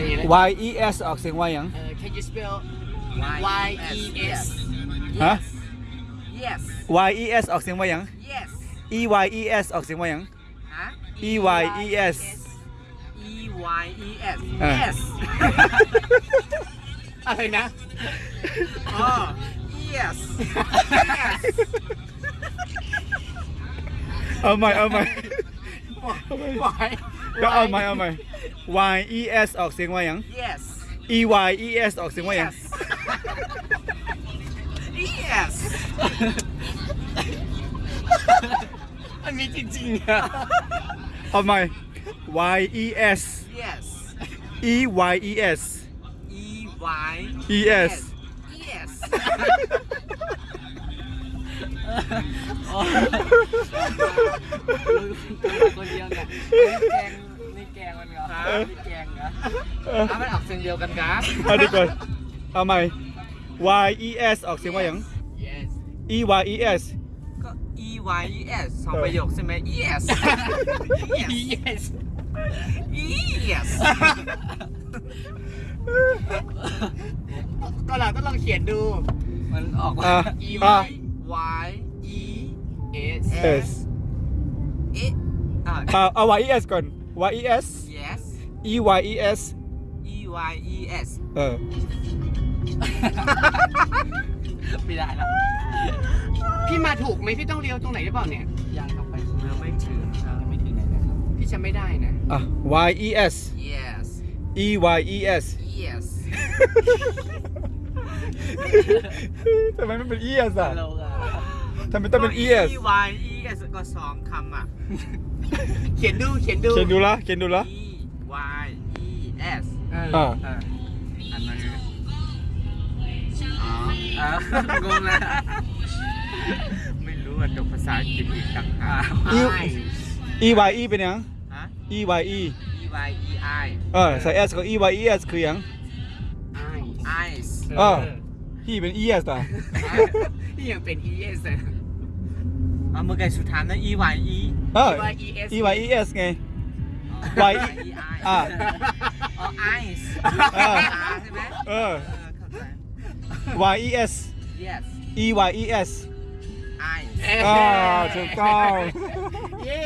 อันนี้นะ Y E S ออกเสียงว่าหยัง เออ can you spell Y E S ฮะ yes Y E S ออกเสียงว่าหยัง yes E Y E S ออกเสียงว่าหยัง ฮะ E Y E S E Y E S อะ yes อะไรนะ อ๋อ yes yes เอาใหม่เอาใหม่วาย ก็เอาใหม่เอาใหม่ Y E S ออกเสียงว่าหยัง yes E Y E S ออกเสียงว่าหยัง yes มันมีจริงๆอะ เอาใหม่ Y E S yes E Y E S E Y E S yes คนเดียวกันนี่แกงนี่แกงมันเหรอนี่แกงเหรอ เอออะมันออกเสียงเดียวกันครับเอาดีก่อนเอาใหม่ Y E S ออกเสียงว่าหยัง yes E Y E S ก็ E Y E S สองประโยคใช่ไหม yes yes yes ก็เราต้องลองเขียนดู มันออกอะ E อะ Y E S S เอ๊ะอะเอาเอา Y E S ก่อน Y E S yes E Y E S E Y E S เออ ไม่ได้แล้วพี่มาถูกไหมพี่ต้องเลี้ยวตรงไหนหรือเปล่าเนี่ย ยังเข้าไปเรือไม่ถึงครับไม่ถึงไหนนะครับ พี่จะไม่ได้นะ อะ Y E S yes E Y E S yes ทำไมไม่เป็น E S อะเราอะทำไมต้องเป็น E S E Y E S ก็สองคำอะ เขียนดู เขียนดู เขียนดูละเขียนดูละ E Y E S เอออ่าเอออันนั้นอ๋ออ่างงแล้วไม่รู้อะจบภาษาอังกฤษอีกต่างหาก E Y E เป็นหยัง ฮะ E Y E E Y E I เออใส่ S กับ E Y E S คือหยัง eyes เออ พี่เป็น E S อะ นี่ยังเป็น E S นะเอาเมื่อไงสุดท้ายนะ E Y E เออ Y E S E Y E S ไง Y E E I อะ อ๋อ eyes เออตาใช่ไหมเออ เออเข้าใจ Y E S yes E Y E S eyes อ่าถูกต้อง เย้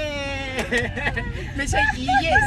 ไม่ใช่ E yes